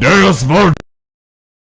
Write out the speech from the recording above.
There's more.